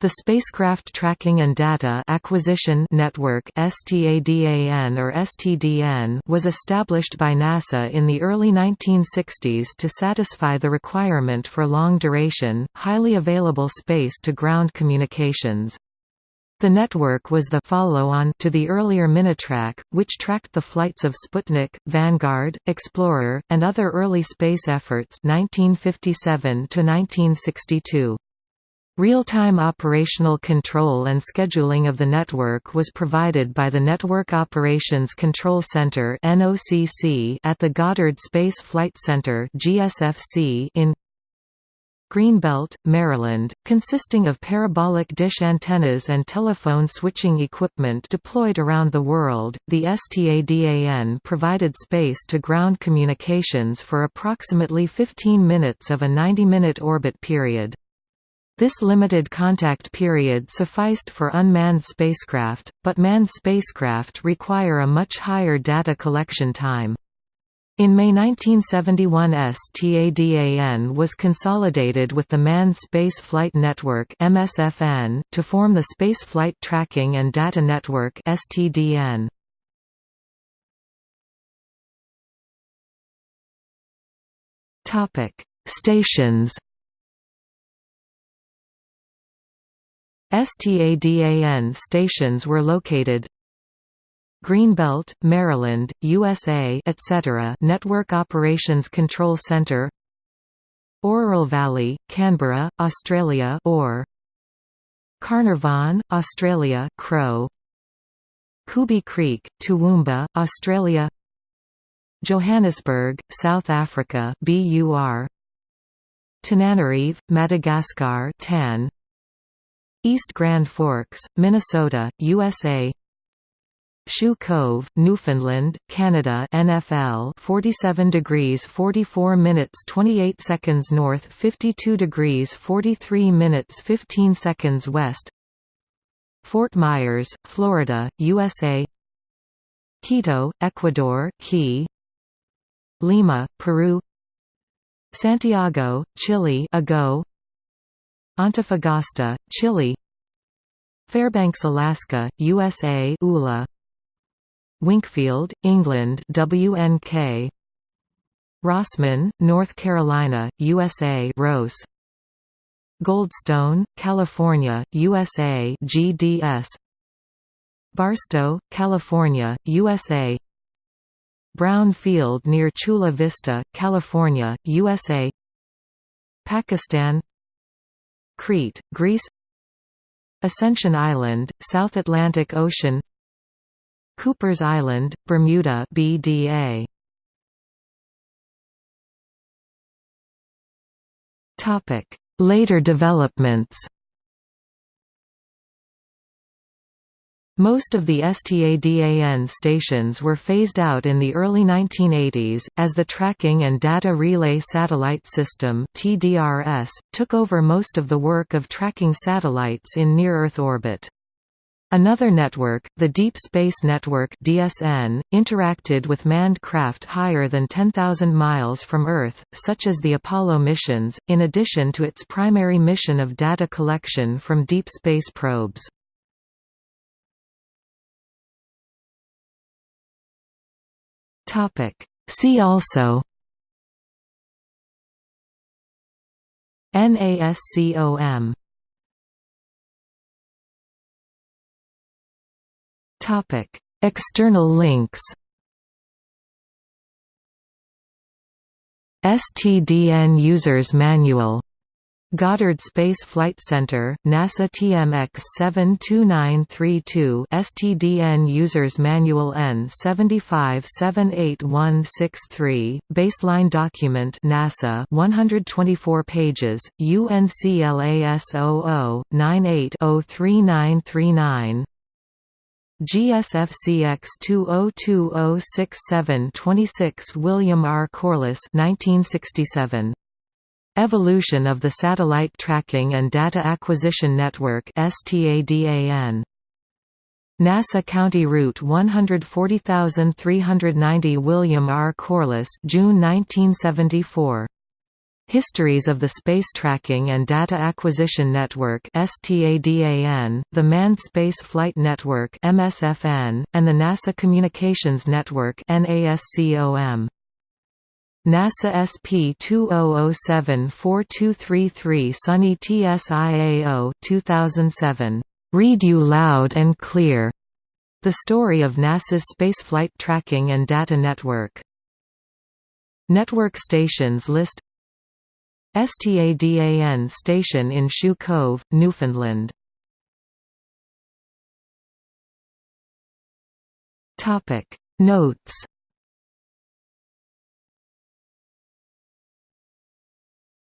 The Spacecraft Tracking and Data Acquisition Network STADAN or STDN was established by NASA in the early 1960s to satisfy the requirement for long-duration, highly available space-to-ground communications. The network was the follow-on to the earlier Minitrack, which tracked the flights of Sputnik, Vanguard, Explorer, and other early space efforts 1957 to 1962. Real-time operational control and scheduling of the network was provided by the Network Operations Control Center at the Goddard Space Flight Center in Greenbelt, Maryland, consisting of parabolic dish antennas and telephone switching equipment deployed around the world. The STADAN provided space to ground communications for approximately 15 minutes of a 90 minute orbit period. This limited contact period sufficed for unmanned spacecraft, but manned spacecraft require a much higher data collection time. In May 1971 STADAN was consolidated with the Manned Space Flight Network MSFN, to form the Spaceflight Tracking and Data Network STDN. Stations STADAN stations were located. Greenbelt, Maryland, USA etc. Network Operations Control Center. Orroral Valley, Canberra, Australia or Carnarvon, Australia Crow. Cooby Creek, Toowoomba, Australia. Johannesburg, South Africa BUR Tananarive, Madagascar TAN East Grand Forks, Minnesota, USA Shoe Cove, Newfoundland, Canada NFL 47 degrees 44 minutes 28 seconds north 52 degrees 43 minutes 15 seconds west. Fort Myers, Florida, USA Quito, Ecuador, Key. Lima, Peru. Santiago, Chile Ago Antofagasta, Chile Fairbanks, Alaska, USA ULA Winkfield, England WNK Rosman, North Carolina, USA Rose Goldstone, California, USA GDS Barstow, California, USA Brown Field near Chula Vista, California, USA Pakistan Crete, Greece Ascension Island, South Atlantic Ocean Cooper's Island, Bermuda BDA. Later developments Most of the STADAN stations were phased out in the early 1980s, as the Tracking and Data Relay Satellite System took over most of the work of tracking satellites in near-Earth orbit. Another network, the Deep Space Network DSN, interacted with manned craft higher than 10,000 miles from Earth, such as the Apollo missions, in addition to its primary mission of data collection from deep space probes. Topic. See also NASCOM Topic. External links STDN Users Manual Goddard Space Flight Center, NASA TMX 72932 STDN Users Manual N7578163 Baseline Document NASA 124 pages UNCLAS 0098 GSFCX 20206726 William R. Corliss 1967 Evolution of the Satellite Tracking and Data Acquisition Network. NASA County Route 140390 William R. Corliss June 1974 Histories of the Space Tracking and Data Acquisition Network the Manned Space Flight Network and the NASA Communications Network (NASCOM). NASA SP2007-4233 Sunny TSIAO 2007. Read You Loud and Clear. The story of NASA's spaceflight tracking and data network. Network stations list STADAN station in Shoe Cove, Newfoundland. Notes